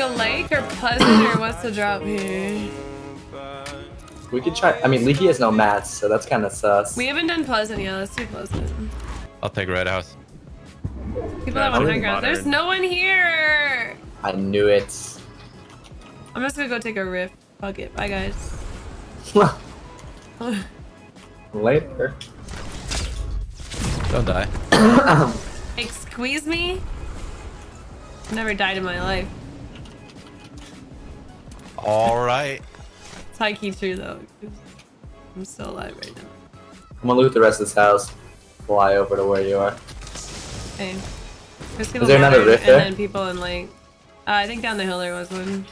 go lake or pleasant or what's the drop here? We could try. I mean, Leaky has no mats, so that's kind of sus. We haven't done pleasant yet. Let's do pleasant. I'll take red house. People Yeah, that want I'm high ground. There's no one here. I knew it. I'm just gonna go take a rift. Fuck it. Bye guys. Later. Don't die. Like squeeze me? Never died in my life. All right. It's high key true though. 'cause I'm still alive right now. I'm gonna loot the rest of this house. Fly over to where you are. Hey. There's people there another modern rift and there? then people in like uh, I think down the hill there was one.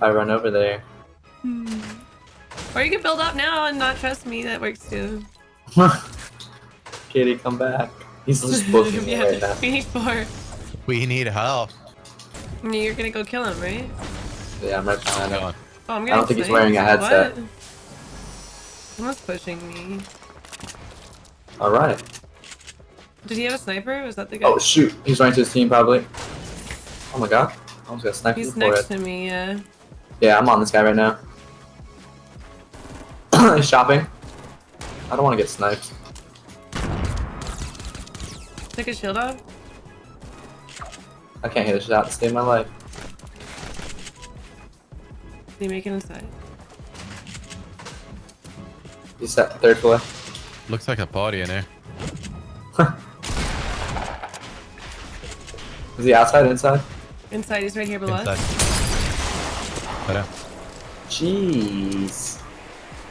I run over there. Or you can build up now and not trust me. That works too. Kitty, come back. He's just booking me yeah, right now. we need four. We need help. You're gonna go kill him, right? Yeah, I'm right behind Come him. Oh, I'm I don't think he's wearing a headset. What? Someone's pushing me. Alright. Did he have a sniper? Was that the guy? Oh shoot, he's running to his team probably. Oh my god. I almost got sniped He's before next it. to me, yeah. Yeah, I'm on this guy right now. he's shopping. I don't want to get sniped. Took his shield off. I can't hit a shot to save my life. Did he make it inside? He's set third floor. Looks like a party in here. Is he outside, inside? Inside, he's right here below Inside. us. Right. Jeez.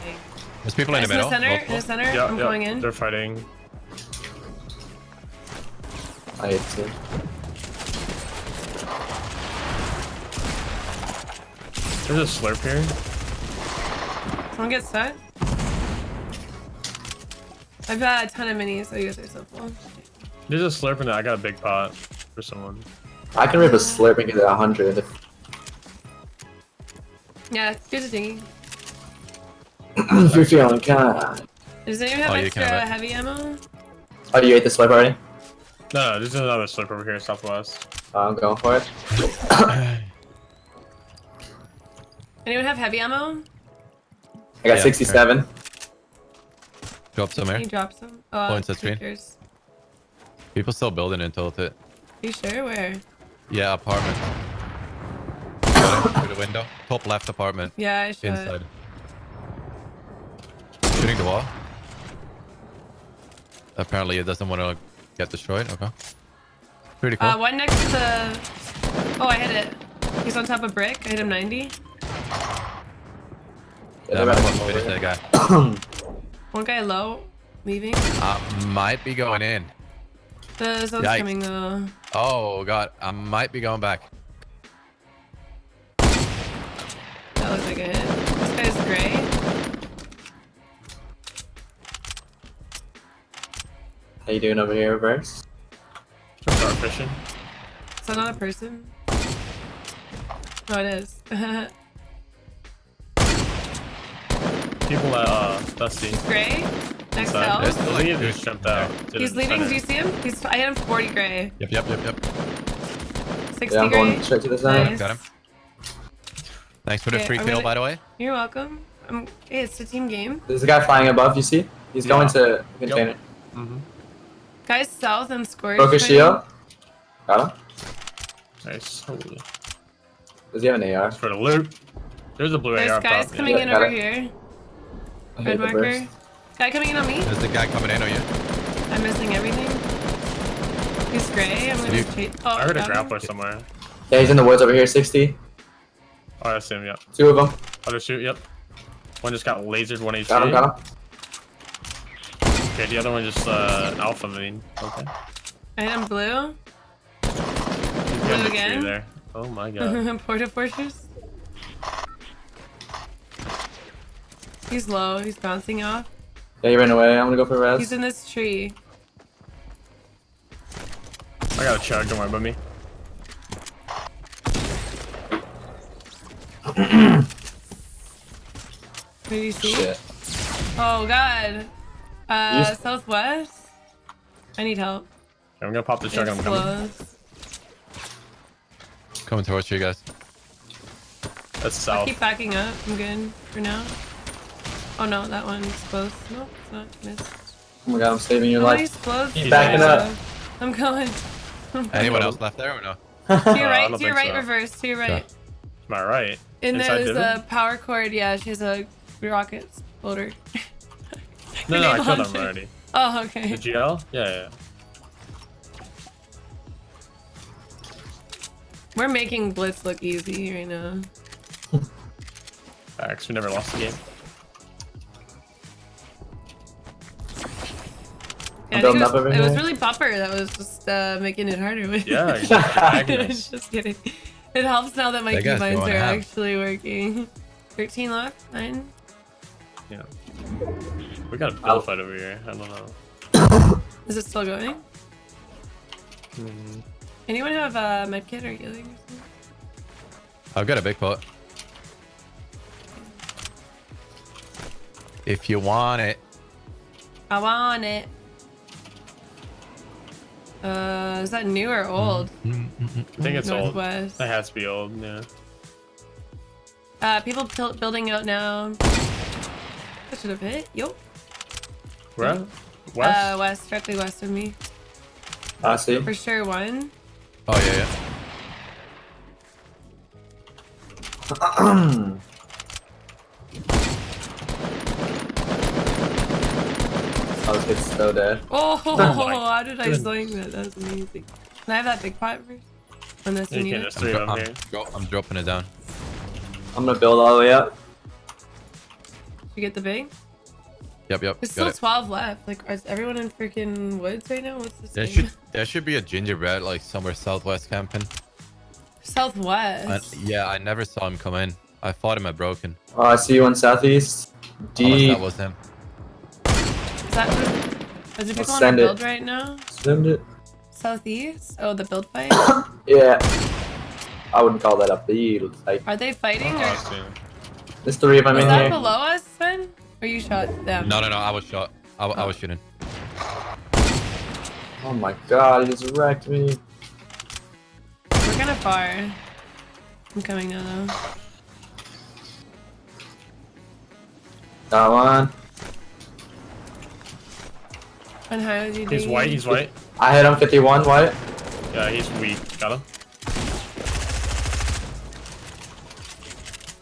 Okay. There's people in the the in the middle. center, in the center. Yeah, I'm yeah, going in. They're fighting. I hate to. There's a slurp here. Someone get set. I've got a ton of minis, so you guys are so full. There's a slurp in there. I got a big pot for someone. I can rip a slurp and get it 100. Yeah, here's a dinghy. if you're feeling kind. Does anyone have Oh, you extra can have it. heavy ammo? Oh, you ate the slurp already? No, no, there's another slurp over here, southwest. I'm going for it. Anyone have heavy ammo? I got Yeah, 67. Drop some Can here. you drop some? Oh, Points at screen. takers. People still building in Tilted. You sure? Where? Yeah, apartment. Through the window. Top left apartment. Yeah, I should. Inside. Shooting the wall. Apparently it doesn't want to get destroyed. Okay. Pretty cool. Uh, one next to the. Oh, I hit it. He's on top of brick. I hit him 90. Yeah, yeah, they're I'm right almost over finished here. that guy. One guy low, leaving. Uh, might be going in. The zone's Yikes. coming though. Oh god, I might be going back. That looks like a hit. This guy's gray. How you doing over here, Reverse? Start fishing. Is that not a person? Oh, it is. People at uh, Dusty. gray? Next Inside. to There's Elf? still I like think he just jumped out. to He's leaving. Do you see him? He's. I hit him 40 gray. Yep, yep, yep, yep. 60 Yeah, I'm gray. going straight to the center. Nice. Got him. Thanks for the Okay, free I'm kill, gonna- by the way. You're welcome. Um, hey, it's a team game. There's a guy flying above, you see? He's going Yeah. to container. Mm-hmm. Guys south and scourge. Focus fighting. shield. Got him. Nice. Holy. Does he have an AR? For the loot. There's a blue There's AR up guys top. coming Yeah, in over it. here. I Red marker. Guy coming in on me. There's the guy coming in on you. I'm missing everything. He's gray. I'm gonna you- chase. Oh, I heard a got him. somewhere. Yeah, he's in the woods over here, 60. Oh, I see him, yep. Two of them. Other shoot, yep. One just got lasered, one HP. Got him, got him. Okay, the other one just uh, alpha mean. Okay. I am him blue. He's getting again? there. Oh my god. Porta Fortress. He's low. He's bouncing off. Yeah, he ran away. I'm gonna go for a res. He's in this tree. I got a chug, don't worry about me. Who do you see? Shit. Oh god. Uh, You s- southwest. I need help. Okay, I'm gonna pop the chug, It's I'm coming. Coming towards you guys. That's south. I'll keep backing up. I'm good for now. Oh no, that one's both. No, it's not. Missed. Oh my god, I'm saving your Nobody's life. close. Keep backing up. I'm going. Anyone else left there or no? To your Uh, right, don't to your right, so. reverse, to your right. Am I right? And Inside there's a power cord. Yeah, she has a rocket exploder. No, no, I killed him already. Oh, okay. The GL? Yeah, yeah. We're making Blitz look easy right now. Facts. We never lost the game. I think it was, it was really Bupper that was just uh, making it harder with. Yeah, he's just just kidding. It helps now that my That keybinds are actually working. 13 left, 9. Yeah. We got a I'll- bull fight over here. I don't know. Is it still going? Hmm. Anyone have a med kit or healing or something? I've got a big pot. If you want it. I want it. Uh, is that new or old? Mm, I think it's old. Northwest. That has to be old, yeah. Uh, people building out now. That should have hit. Yo. Where? at? West? Uh, west, directly west of me. I see. For sure, one. Oh yeah, yeah. I was getting so dead. Oh, oh my how did I goodness. swing that? That was amazing. Can I have that big pot first? Unless you You need can, it. there's I'm, three of them here. dro- I'm dropping it down. I'm gonna build all the way up. You get the big? Yep, yep. There's still it. 12 left. Like, is everyone in freaking woods right now? What's this There thing? should there should be a gingerbread like somewhere southwest camping. Southwest. I, yeah, I never saw him come in. I fought him at broken. Oh, I see one southeast. Unless D. that was him. Is that is there people on send the it. right now? Send it. Southeast? Oh, the build fight? Yeah. I wouldn't call that a field. Like, Are they fighting or Oh, I see. there's three of them is in that below us, Sven? Or you shot them? No, no, no. I was shot. I, wa- I was oh. shooting. Oh my god, he just wrecked me. We're kind of far. I'm coming now though. Got one. And how did you do? He's white, he's white. I hit him 51 white. Yeah, he's weak. Got him.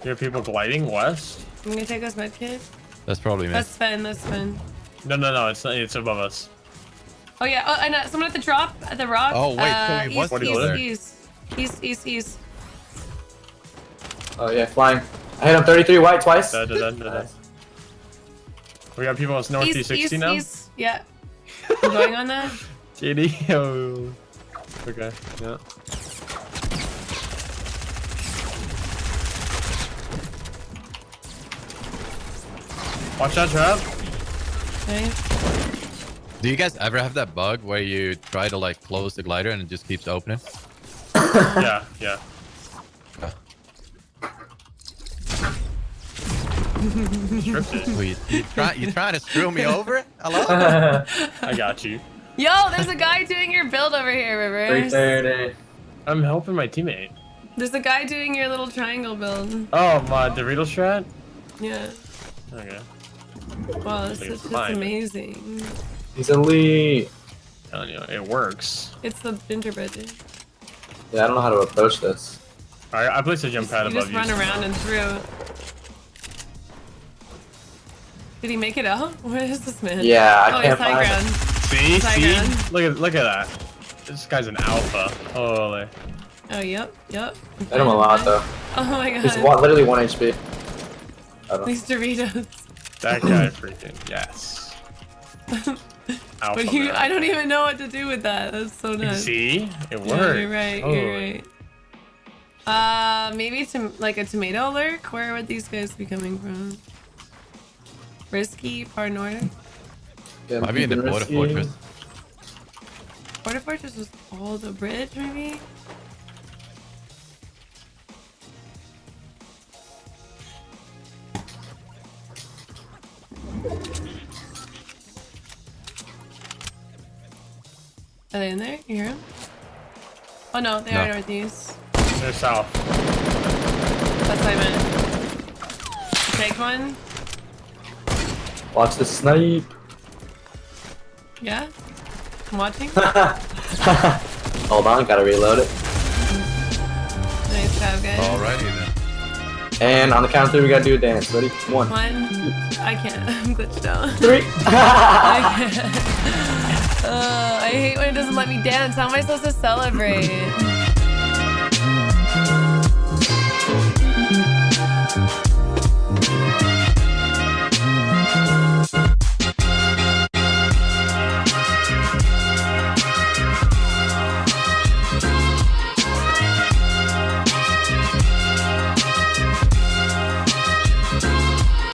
Here are people gliding west? I'm gonna take this med kit. That's probably me. That's Sven, that's Sven. No, no, no, it's not, it's above us. Oh yeah, oh, and uh, someone at the drop, at the rock. Oh, wait, uh, so he was east, What east, is there? east, east, east, east. Oh yeah, flying. I hit him 33 white twice. Da, da, da, da, da. Nice. We got people on East, northeast 60 east, now? east. Yeah. I'm going on that. JD? Oh. Okay, yeah. Watch that trap. Okay. Do you guys ever have that bug where you try to like close the glider and it just keeps opening? Yeah, yeah. Stripped it. You, you try you trying to screw me over? Hello? I got you. Yo, there's a guy doing your build over here, Rivers. 330. I'm helping my teammate. There's a guy doing your little triangle build. Oh, my Dorito strat? Yeah. Okay. Wow, this Like, is just amazing. He's elite. Telling you, it works. It's the gingerbread dude. Yeah, I don't know how to approach this. Alright, I placed a jump pad You above just you. run so- around and through. Did he make it out? What is this man? Yeah, I oh, can't high find ground. See? High See? ground. Look at look at that. This guy's an alpha. Holy. Oh, yep, yep. Hit him a lot though. Oh my god. He's one, literally one HP. I. These Doritos. That guy freaking yes. Alpha. But you, man. I don't even know what to do with that. That's so nuts. See? It worked. Yeah, you're right. You're right. Uh, maybe to like a tomato lurk. Where would these guys be coming from? Risky, far north. Yeah, Might be in the keeping border risky. fortress. Border fortress was all the bridge, maybe. Are they in there? You hear them? Oh no, they are No. northeast. They're south. That's what I meant. Take one. Watch the snipe. Yeah. I'm watching. Hold on, gotta reload it. nice job, guys. Alrighty then. And on the count of three, we gotta do a dance. Ready? One, One. I can't. I'm glitched out. three. I can't. Uh, I hate when it doesn't let me dance. How am I supposed to celebrate?